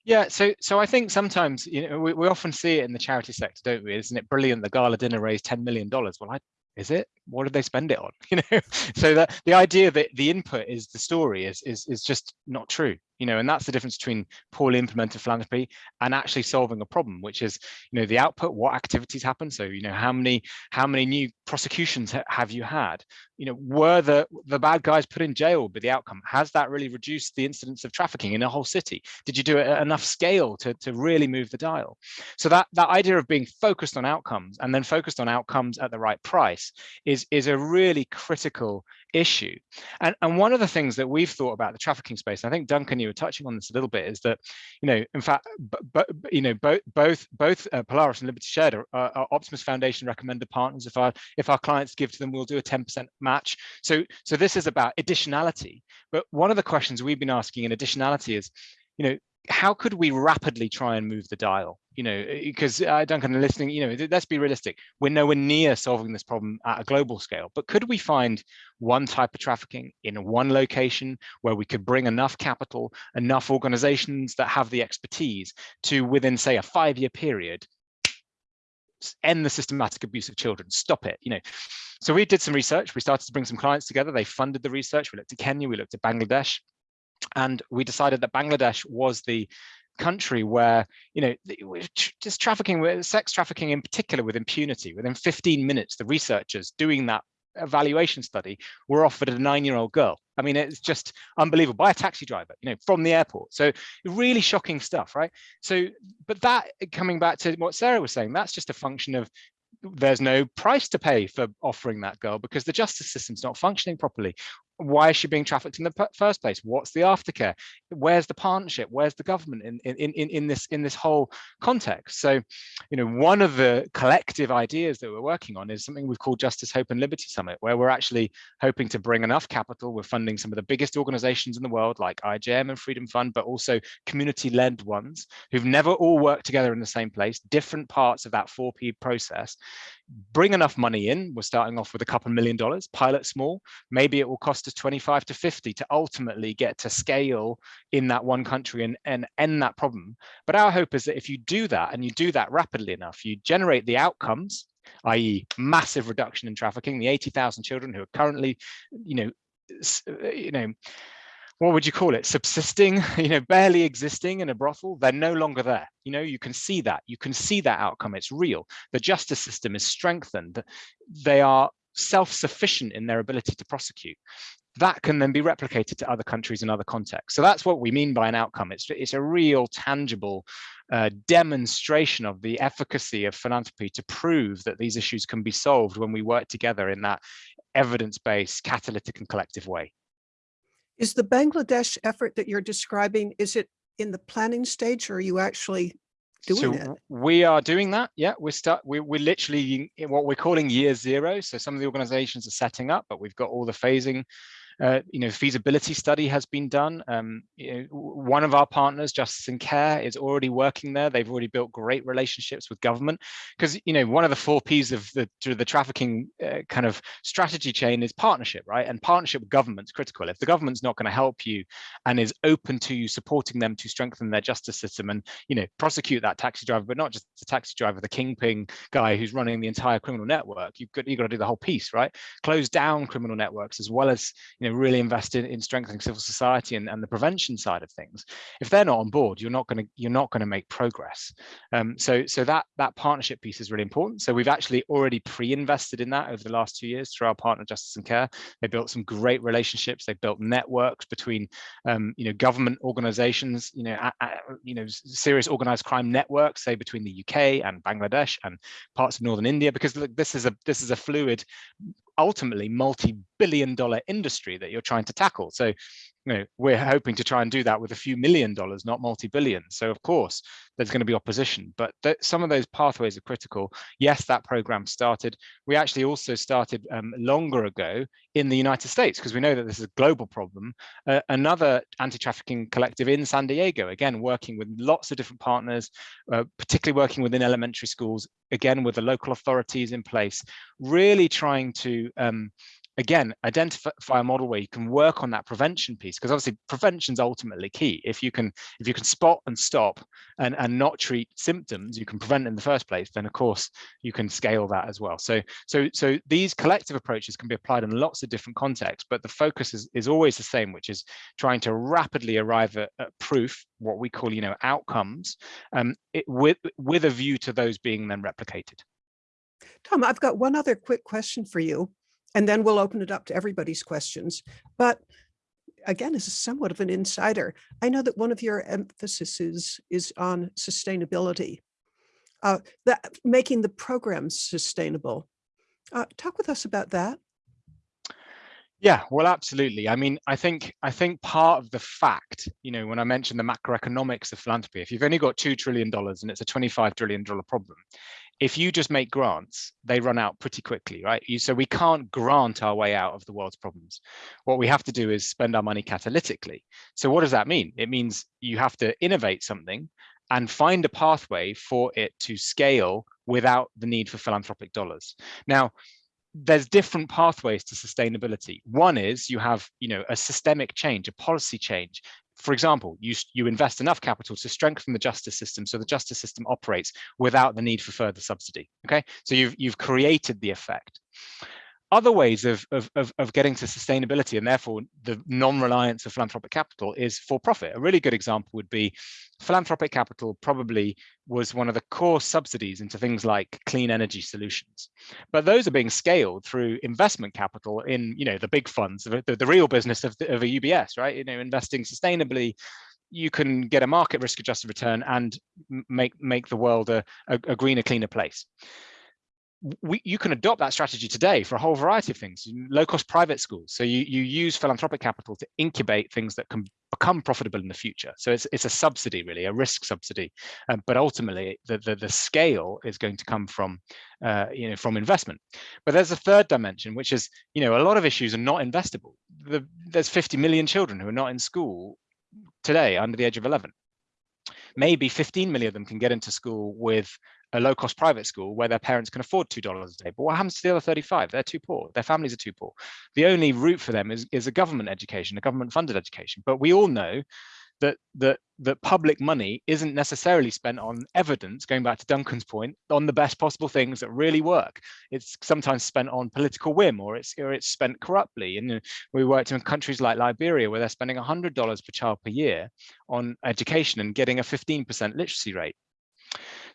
Yeah, so so I think sometimes you know we, we often see it in the charity sector, don't we? Isn't it brilliant? The gala dinner raised ten million dollars. Well, I, is it? What did they spend it on? You know, so that the idea that the input is the story is is is just not true you know, and that's the difference between poorly implemented philanthropy and actually solving a problem, which is, you know, the output, what activities happen. So, you know, how many how many new prosecutions ha have you had? You know, were the the bad guys put in jail But the outcome? Has that really reduced the incidence of trafficking in a whole city? Did you do it at enough scale to, to really move the dial? So that that idea of being focused on outcomes and then focused on outcomes at the right price is is a really critical issue. And, and one of the things that we've thought about the trafficking space, I think Duncan, you were touching on this a little bit, is that, you know, in fact, but you know, both both both uh, Polaris and Liberty Shared are, are, Optimus Foundation recommended partners. If our if our clients give to them, we'll do a 10% match. So so this is about additionality. But one of the questions we've been asking in additionality is, you know, how could we rapidly try and move the dial? You know, because uh, Duncan, listening, you know, let's be realistic. We're nowhere near solving this problem at a global scale. But could we find one type of trafficking in one location where we could bring enough capital, enough organizations that have the expertise to, within, say, a five-year period, end the systematic abuse of children, stop it, you know. So we did some research. We started to bring some clients together. They funded the research. We looked at Kenya, we looked at Bangladesh, and we decided that Bangladesh was the country where you know just trafficking sex trafficking in particular with impunity within 15 minutes the researchers doing that evaluation study were offered a nine-year-old girl. I mean it's just unbelievable by a taxi driver you know from the airport. So really shocking stuff right? So but that coming back to what sarah was saying that's just a function of there's no price to pay for offering that girl because the justice system's not functioning properly why is she being trafficked in the first place? What's the aftercare? Where's the partnership? Where's the government in in in, in this in this whole context? So you know one of the collective ideas that we're working on is something we've called justice hope and liberty summit where we're actually hoping to bring enough capital. We're funding some of the biggest organizations in the world like IJM and freedom fund but also community led ones who've never all worked together in the same place different parts of that 4p process bring enough money in we're starting off with a couple million dollars pilot small maybe it will cost us 25 to 50 to ultimately get to scale in that one country and, and end that problem but our hope is that if you do that and you do that rapidly enough you generate the outcomes i.e. massive reduction in trafficking the 80,000 children who are currently you know you know what would you call it? Subsisting you know barely existing in a brothel? They're no longer there. You know you can see that. You can see that outcome. It's real. The justice system is strengthened. They are self-sufficient in their ability to prosecute. That can then be replicated to other countries in other contexts. So that's what we mean by an outcome. It's it's a real tangible uh, demonstration of the efficacy of philanthropy to prove that these issues can be solved when we work together in that evidence-based catalytic and collective way Is the Bangladesh effort that you're describing, is it in the planning stage or are you actually doing so it? we are doing that yeah we're start we, we're literally in what we're calling year zero so some of the organizations are setting up but we've got all the phasing uh, you know, feasibility study has been done. Um, you know, one of our partners, Justice and Care, is already working there. They've already built great relationships with government because you know one of the four P's of the the trafficking uh, kind of strategy chain is partnership, right? And partnership with government's critical. If the government's not going to help you and is open to you supporting them to strengthen their justice system and you know prosecute that taxi driver, but not just the taxi driver, the kingpin guy who's running the entire criminal network, you've got you've got to do the whole piece, right? Close down criminal networks as well as you know really invested in, in strengthening civil society and, and the prevention side of things if they're not on board you're not going to you're not going to make progress. Um, so so that that partnership piece is really important. So we've actually already pre-invested in that over the last two years through our partner justice and care. They built some great relationships. They built networks between um, you know government organizations you know you know serious organized crime networks say between the uk and bangladesh and parts of northern india because look, this is a this is a fluid ultimately multi-billion dollar industry that you're trying to tackle. So you know we're hoping to try and do that with a few million dollars not multi-billion. So of course there's going to be opposition. But th some of those pathways are critical. Yes that program started. We actually also started um, longer ago in the united states because we know that this is a global problem. Uh, another anti-trafficking collective in san diego again working with lots of different partners uh, particularly working within elementary schools again with the local authorities in place really trying to um, again identify a model where you can work on that prevention piece because obviously prevention is ultimately key. If you can if you can spot and stop and and not treat symptoms you can prevent in the first place then of course you can scale that as well. So so so these collective approaches can be applied in lots of different contexts but the focus is, is always the same which is trying to rapidly arrive at, at proof what we call you know outcomes um, it, with with a view to those being then replicated. Tom, I've got one other quick question for you, and then we'll open it up to everybody's questions. But again, this is somewhat of an insider. I know that one of your emphases is on sustainability, uh, that making the programs sustainable. Uh, talk with us about that. Yeah, well, absolutely. I mean, I think I think part of the fact, you know, when I mentioned the macroeconomics of philanthropy, if you've only got two trillion dollars and it's a twenty-five trillion dollar problem, if you just make grants, they run out pretty quickly, right? You, so we can't grant our way out of the world's problems. What we have to do is spend our money catalytically. So what does that mean? It means you have to innovate something and find a pathway for it to scale without the need for philanthropic dollars. Now, there's different pathways to sustainability. One is you have, you know, a systemic change, a policy change. For example, you, you invest enough capital to strengthen the justice system so the justice system operates without the need for further subsidy. Okay, so you've you've created the effect other ways of, of, of, of, getting to sustainability and therefore the non-reliance of philanthropic capital is for profit. A really good example would be philanthropic capital probably was one of the core subsidies into things like clean energy solutions. But those are being scaled through investment capital in, you know, the big funds, the, the real business of, the, of a UBS, right? You know, investing sustainably, you can get a market risk adjusted return and make, make the world a, a, a greener, cleaner place we, you can adopt that strategy today for a whole variety of things, low cost private schools. So you, you use philanthropic capital to incubate things that can become profitable in the future. So it's, it's a subsidy really, a risk subsidy. Um, but ultimately the, the, the scale is going to come from, uh, you know, from investment. But there's a third dimension, which is, you know, a lot of issues are not investable. The, there's 50 million children who are not in school today under the age of 11 maybe 15 million of them can get into school with a low cost private school where their parents can afford $2 a day. But what happens to the other 35? They're too poor. Their families are too poor. The only route for them is, is a government education, a government funded education. But we all know that that that public money isn't necessarily spent on evidence going back to duncan's point on the best possible things that really work. It's sometimes spent on political whim or it's or it's spent corruptly. And uh, we worked in countries like liberia where they're spending $100 per child per year on education and getting a 15% literacy rate.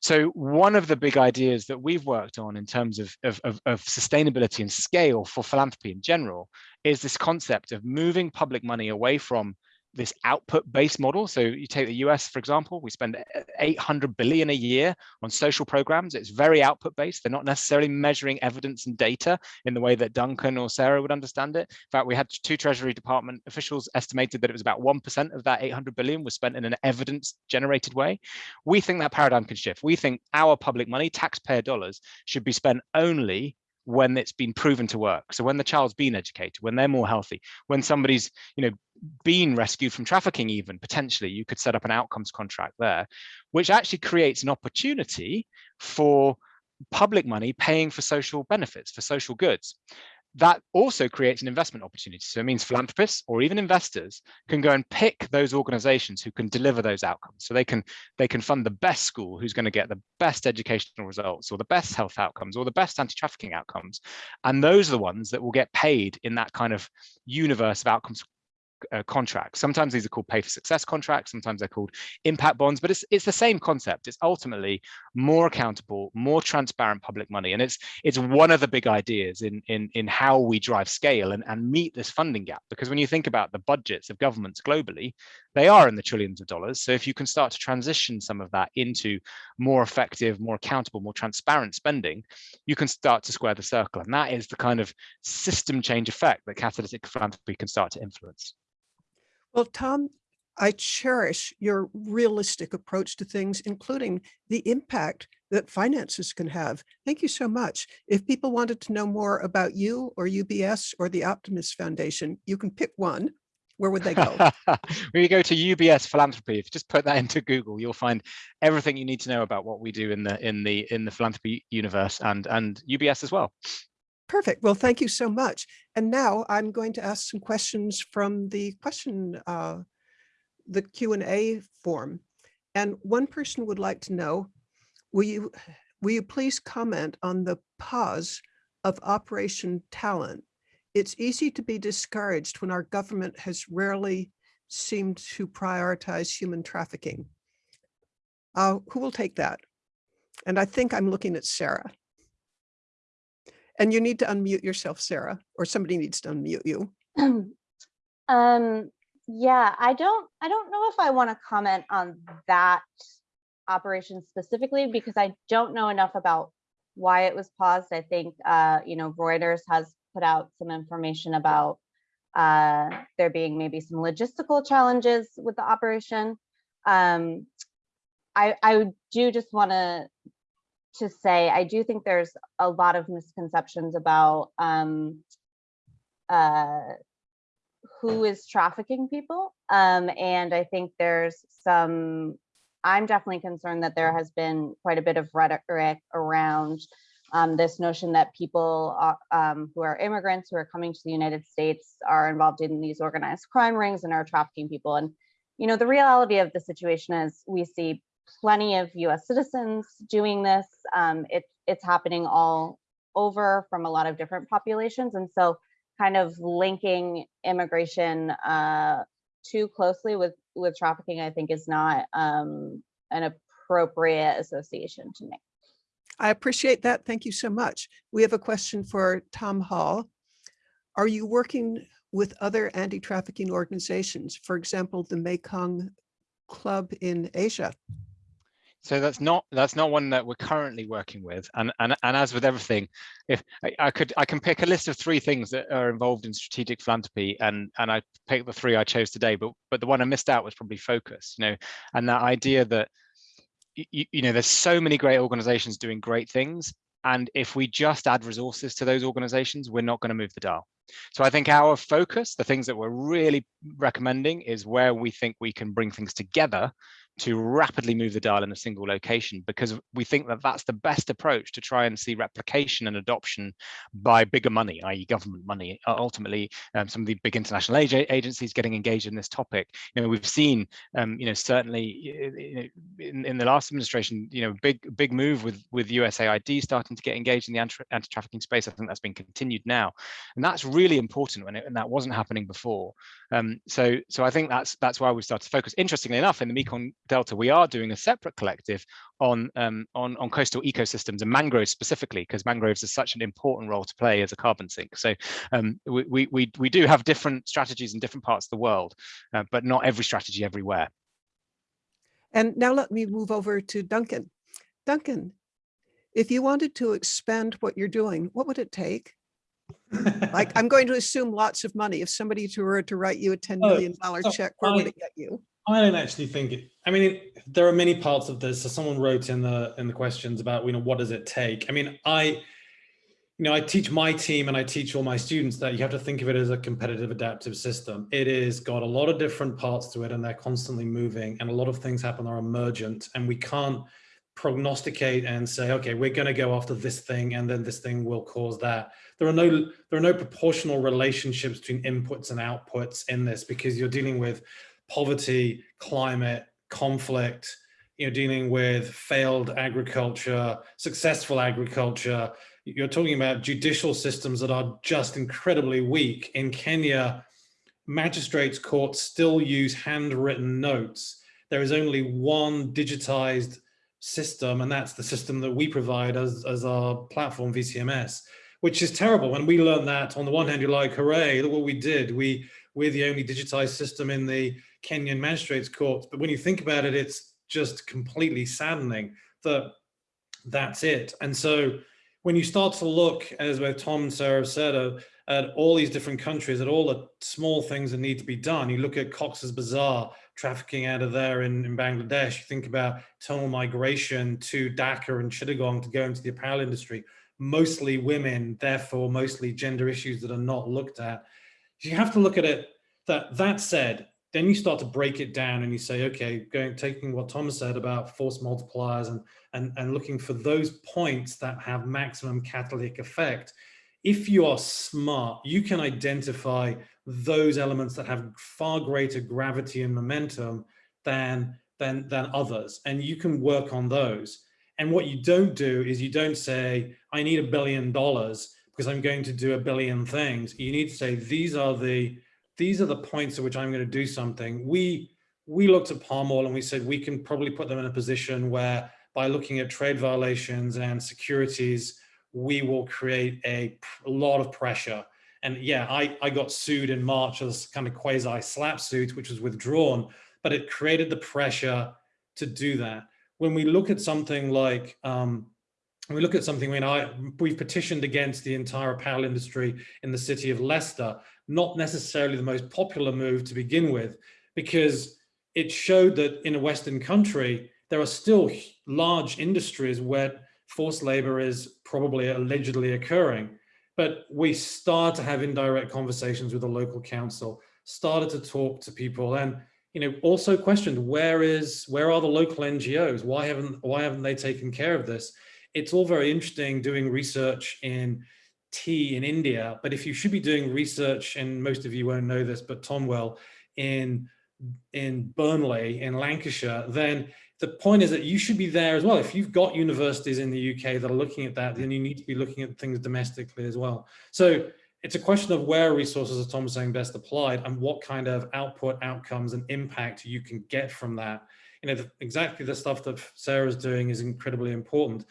So one of the big ideas that we've worked on in terms of, of, of, of, sustainability and scale for philanthropy in general is this concept of moving public money away from this output-based model. So you take the US, for example, we spend 800 billion a year on social programs. It's very output-based. They're not necessarily measuring evidence and data in the way that Duncan or Sarah would understand it. In fact, we had two Treasury Department officials estimated that it was about 1% of that 800 billion was spent in an evidence-generated way. We think that paradigm can shift. We think our public money, taxpayer dollars, should be spent only when it's been proven to work. So when the child's been educated, when they're more healthy, when somebody's, you know, been rescued from trafficking even potentially you could set up an outcomes contract there which actually creates an opportunity for public money paying for social benefits for social goods that also creates an investment opportunity. So it means philanthropists or even investors can go and pick those organizations who can deliver those outcomes. So they can they can fund the best school who's going to get the best educational results or the best health outcomes or the best anti-trafficking outcomes. And those are the ones that will get paid in that kind of universe of outcomes uh, contracts. Sometimes these are called pay for success contracts, sometimes they're called impact bonds, but it's it's the same concept. It's ultimately more accountable, more transparent public money. And it's it's one of the big ideas in in in how we drive scale and, and meet this funding gap. Because when you think about the budgets of governments globally, they are in the trillions of dollars. So if you can start to transition some of that into more effective, more accountable, more transparent spending, you can start to square the circle. And that is the kind of system change effect that catalytic philanthropy can start to influence. Well, Tom, I cherish your realistic approach to things, including the impact that finances can have. Thank you so much. If people wanted to know more about you or UBS or the Optimus Foundation, you can pick one. Where would they go? when you go to UBS philanthropy, if you just put that into Google, you'll find everything you need to know about what we do in the in the in the philanthropy universe and and UBS as well. Perfect. Well, thank you so much. And now I'm going to ask some questions from the question, uh, the Q&A form. And one person would like to know, will you, will you please comment on the pause of Operation Talent? It's easy to be discouraged when our government has rarely seemed to prioritize human trafficking. Uh, who will take that? And I think I'm looking at Sarah. And you need to unmute yourself, Sarah, or somebody needs to unmute you. um, yeah, I don't, I don't know if I want to comment on that operation specifically because I don't know enough about why it was paused. I think, uh, you know, Reuters has put out some information about uh, there being maybe some logistical challenges with the operation. Um, I, I do just want to to say I do think there's a lot of misconceptions about um, uh, who is trafficking people. Um, and I think there's some, I'm definitely concerned that there has been quite a bit of rhetoric around um, this notion that people are, um, who are immigrants who are coming to the United States are involved in these organized crime rings and are trafficking people. And, you know, the reality of the situation is we see plenty of US citizens doing this. Um, it, it's happening all over from a lot of different populations. And so kind of linking immigration uh, too closely with, with trafficking, I think is not um, an appropriate association to make. I appreciate that. Thank you so much. We have a question for Tom Hall. Are you working with other anti-trafficking organizations, for example, the Mekong Club in Asia? So that's not that's not one that we're currently working with. And and and as with everything, if I, I could I can pick a list of three things that are involved in strategic philanthropy, and and I picked the three I chose today. But but the one I missed out was probably focus. You know, and that idea that you, you know there's so many great organizations doing great things, and if we just add resources to those organizations, we're not going to move the dial. So I think our focus, the things that we're really recommending is where we think we can bring things together to rapidly move the dial in a single location because we think that that's the best approach to try and see replication and adoption by bigger money, i.e. government money. Ultimately, um, some of the big international agencies getting engaged in this topic. You know, we've seen, um, you know, certainly in, in the last administration, you know, big big move with with USAID starting to get engaged in the anti-trafficking space. I think that's been continued now, and that's really important when it, and that wasn't happening before. Um, so so I think that's that's why we started to focus. Interestingly enough, in the Mekong Delta, we are doing a separate collective on um, on on coastal ecosystems and mangroves specifically, because mangroves is such an important role to play as a carbon sink. So um, we, we we do have different strategies in different parts of the world, uh, but not every strategy everywhere. And now let me move over to Duncan. Duncan, if you wanted to expand what you're doing, what would it take? like I'm going to assume lots of money. If somebody were to write you a $10 million so check, where would it get you? I don't actually think it, I mean, there are many parts of this. So someone wrote in the in the questions about, you know, what does it take? I mean, I, you know, I teach my team and I teach all my students that you have to think of it as a competitive adaptive system. It is got a lot of different parts to it and they're constantly moving and a lot of things happen are emergent and we can't prognosticate and say, okay, we're going to go after this thing and then this thing will cause that. There are no there are no proportional relationships between inputs and outputs in this because you're dealing with poverty, climate, conflict, you know, dealing with failed agriculture, successful agriculture. You're talking about judicial systems that are just incredibly weak. In Kenya, magistrates courts still use handwritten notes. There is only one digitized system, and that's the system that we provide as, as our platform VCMS, which is terrible. When we learned that, on the one hand, you're like, hooray, look what we did. We, we're the only digitized system in the Kenyan magistrates courts. But when you think about it, it's just completely saddening that that's it. And so when you start to look, as both Tom and Sarah said, uh, at all these different countries, at all the small things that need to be done, you look at Cox's Bazar, trafficking out of there in, in Bangladesh, you think about tunnel migration to Dhaka and Chittagong to go into the apparel industry, mostly women, therefore mostly gender issues that are not looked at. You have to look at it that that said, then you start to break it down and you say, okay, going taking what Thomas said about force multipliers and, and, and looking for those points that have maximum catalytic effect. If you are smart, you can identify those elements that have far greater gravity and momentum than, than, than others, and you can work on those. And what you don't do is you don't say, I need a billion dollars because I'm going to do a billion things. You need to say, these are the these are the points at which I'm going to do something. We we looked at palm oil and we said we can probably put them in a position where by looking at trade violations and securities, we will create a, a lot of pressure. And yeah, I, I got sued in March as kind of quasi SLAPP suit, which was withdrawn, but it created the pressure to do that. When we look at something like, um, we look at something, when I, we've petitioned against the entire apparel industry in the city of Leicester, not necessarily the most popular move to begin with, because it showed that in a Western country, there are still large industries where forced labor is probably allegedly occurring. But we started to have indirect conversations with the local council, started to talk to people and you know also questioned where is where are the local NGOs? Why haven't why haven't they taken care of this? It's all very interesting doing research in tea in India, but if you should be doing research, and most of you won't know this, but Tom will, in, in Burnley, in Lancashire, then the point is that you should be there as well. If you've got universities in the UK that are looking at that, then you need to be looking at things domestically as well. So it's a question of where resources, as Tom was saying, best applied and what kind of output, outcomes and impact you can get from that. You know, the, exactly the stuff that Sarah's doing is incredibly important.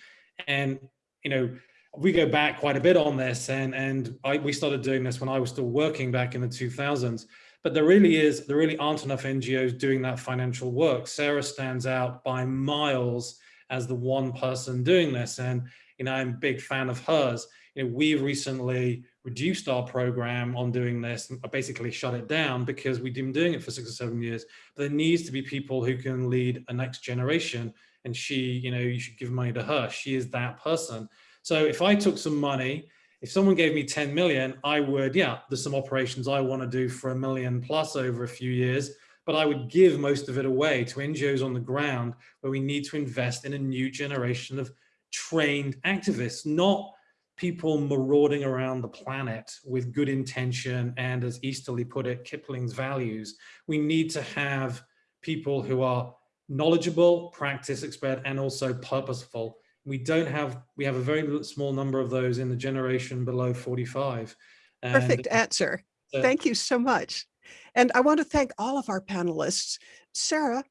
And, you know, we go back quite a bit on this and, and I, we started doing this when I was still working back in the 2000s. but there really is, there really aren't enough NGOs doing that financial work. Sarah stands out by miles as the one person doing this. And, you know, I'm a big fan of hers. You know, we recently reduced our program on doing this basically shut it down because we've been doing it for six or seven years. But there needs to be people who can lead a next generation. And she, you know, you should give money to her. She is that person. So if I took some money, if someone gave me 10 million, I would, yeah, there's some operations I want to do for a million plus over a few years, but I would give most of it away to NGOs on the ground where we need to invest in a new generation of trained activists, not people marauding around the planet with good intention and as Easterly put it, Kipling's values. We need to have people who are knowledgeable, practice expert, and also purposeful we don't have we have a very small number of those in the generation below 45 and Perfect answer. uh, Thank you so much. And I want to thank all of our panelists. Sarah,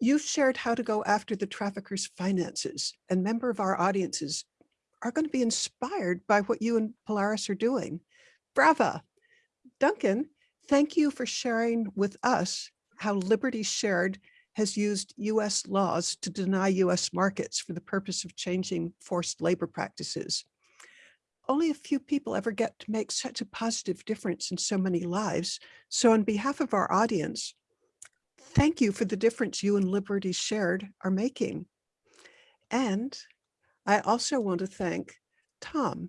you've shared how to go after the traffickers' finances and member of our audiences are going to be inspired by what you and Polaris are doing. Brava. Duncan, thank you for sharing with us how Liberty Shared has used US laws to deny US markets for the purpose of changing forced labor practices. Only a few people ever get to make such a positive difference in so many lives. So on behalf of our audience, thank you for the difference you and Liberty Shared are making. And I also want to thank Tom.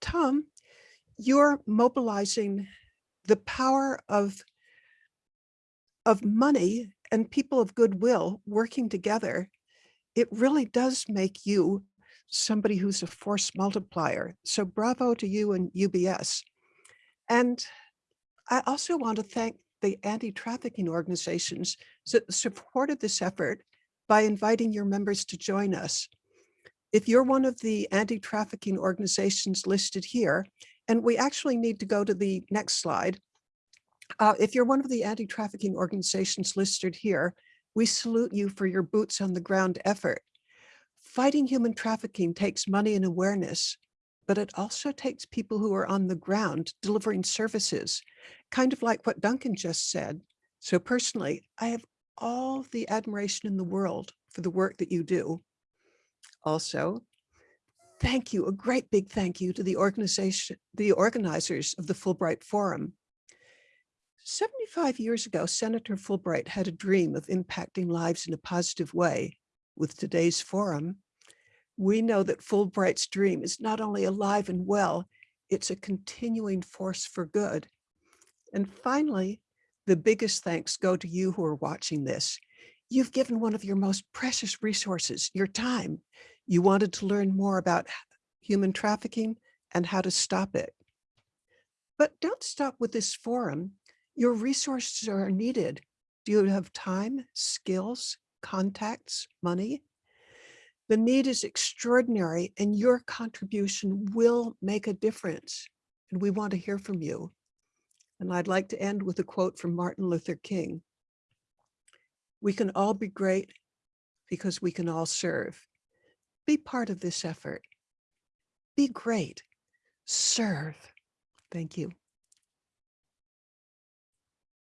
Tom, you're mobilizing the power of, of money and people of goodwill working together. It really does make you somebody who's a force multiplier. So bravo to you and UBS. And I also want to thank the anti-trafficking organizations that supported this effort by inviting your members to join us. If you're one of the anti-trafficking organizations listed here, and we actually need to go to the next slide. Uh, if you're one of the anti-trafficking organizations listed here, we salute you for your boots on the ground effort. Fighting human trafficking takes money and awareness, but it also takes people who are on the ground delivering services, kind of like what Duncan just said. So personally, I have all the admiration in the world for the work that you do. Also, thank you, a great big thank you to the organization, the organizers of the Fulbright Forum. 75 years ago, Senator Fulbright had a dream of impacting lives in a positive way. With today's forum, we know that Fulbright's dream is not only alive and well, it's a continuing force for good. And finally, the biggest thanks go to you who are watching this. You've given one of your most precious resources, your time. You wanted to learn more about human trafficking and how to stop it. But don't stop with this forum. Your resources are needed. Do you have time, skills, contacts, money? The need is extraordinary and your contribution will make a difference. And we want to hear from you. And I'd like to end with a quote from Martin Luther King. We can all be great because we can all serve. Be part of this effort. Be great. Serve. Thank you.